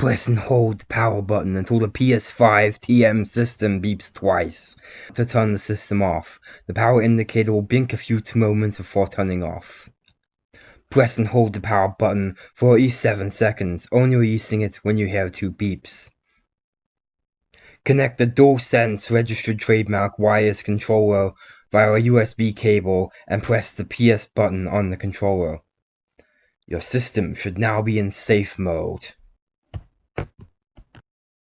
Press and hold the power button until the PS5 TM system beeps twice. To turn the system off, the power indicator will blink a few moments before turning off. Press and hold the power button for at least 7 seconds, only releasing it when you hear two beeps. Connect the DualSense registered trademark wireless controller via a USB cable and press the PS button on the controller. Your system should now be in safe mode.